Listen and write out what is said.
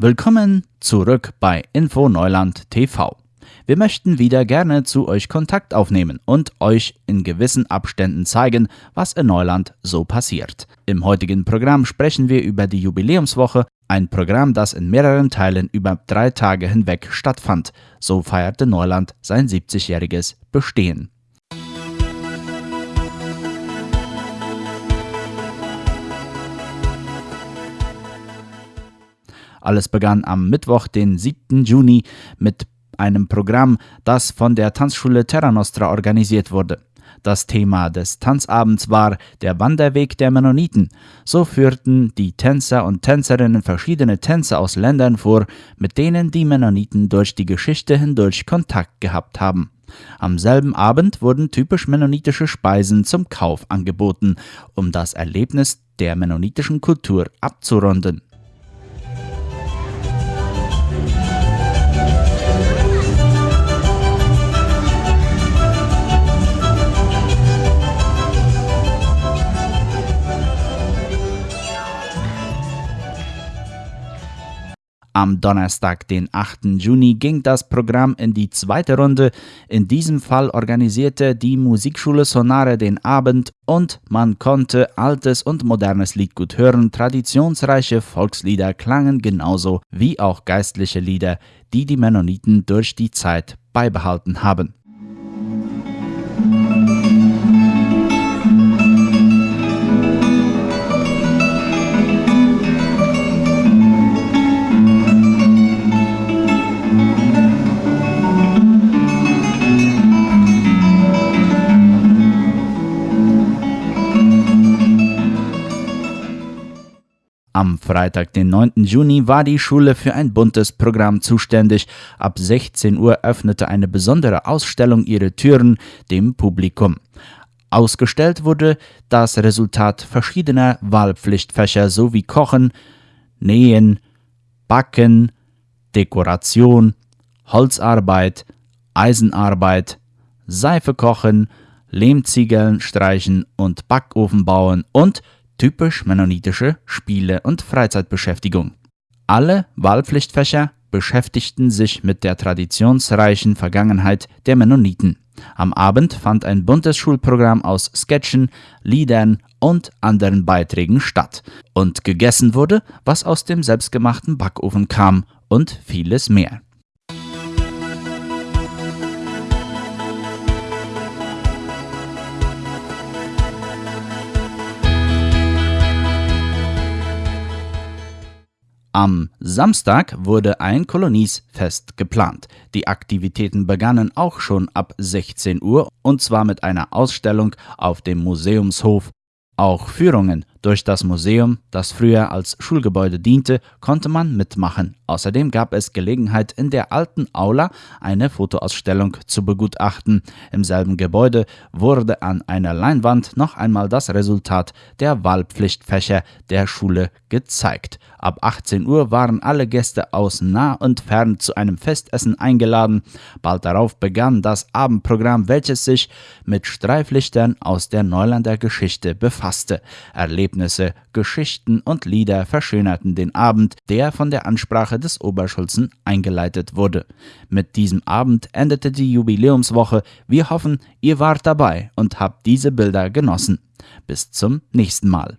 Willkommen zurück bei Info Neuland TV. Wir möchten wieder gerne zu euch Kontakt aufnehmen und euch in gewissen Abständen zeigen, was in Neuland so passiert. Im heutigen Programm sprechen wir über die Jubiläumswoche, ein Programm, das in mehreren Teilen über drei Tage hinweg stattfand. So feierte Neuland sein 70-jähriges Bestehen. Alles begann am Mittwoch, den 7. Juni, mit einem Programm, das von der Tanzschule Terra Nostra organisiert wurde. Das Thema des Tanzabends war der Wanderweg der Mennoniten. So führten die Tänzer und Tänzerinnen verschiedene Tänze aus Ländern vor, mit denen die Mennoniten durch die Geschichte hindurch Kontakt gehabt haben. Am selben Abend wurden typisch mennonitische Speisen zum Kauf angeboten, um das Erlebnis der mennonitischen Kultur abzurunden. Am Donnerstag, den 8. Juni, ging das Programm in die zweite Runde. In diesem Fall organisierte die Musikschule Sonare den Abend und man konnte altes und modernes Liedgut hören. Traditionsreiche Volkslieder klangen genauso wie auch geistliche Lieder, die die Mennoniten durch die Zeit beibehalten haben. Am Freitag, den 9. Juni, war die Schule für ein buntes Programm zuständig. Ab 16 Uhr öffnete eine besondere Ausstellung ihre Türen dem Publikum. Ausgestellt wurde das Resultat verschiedener Wahlpflichtfächer sowie Kochen, Nähen, Backen, Dekoration, Holzarbeit, Eisenarbeit, Seife kochen, Lehmziegeln streichen und Backofen bauen und typisch mennonitische Spiele und Freizeitbeschäftigung. Alle Wahlpflichtfächer beschäftigten sich mit der traditionsreichen Vergangenheit der Mennoniten. Am Abend fand ein buntes Schulprogramm aus Sketchen, Liedern und anderen Beiträgen statt. Und gegessen wurde, was aus dem selbstgemachten Backofen kam und vieles mehr. Am Samstag wurde ein Koloniesfest geplant. Die Aktivitäten begannen auch schon ab 16 Uhr und zwar mit einer Ausstellung auf dem Museumshof. Auch Führungen durch das Museum, das früher als Schulgebäude diente, konnte man mitmachen. Außerdem gab es Gelegenheit, in der alten Aula eine Fotoausstellung zu begutachten. Im selben Gebäude wurde an einer Leinwand noch einmal das Resultat der Wahlpflichtfächer der Schule gezeigt. Ab 18 Uhr waren alle Gäste aus nah und fern zu einem Festessen eingeladen. Bald darauf begann das Abendprogramm, welches sich mit Streiflichtern aus der Neulander Geschichte befasste. Erlebt Erlebnisse, Geschichten und Lieder verschönerten den Abend, der von der Ansprache des Oberschulzen eingeleitet wurde. Mit diesem Abend endete die Jubiläumswoche. Wir hoffen, ihr wart dabei und habt diese Bilder genossen. Bis zum nächsten Mal.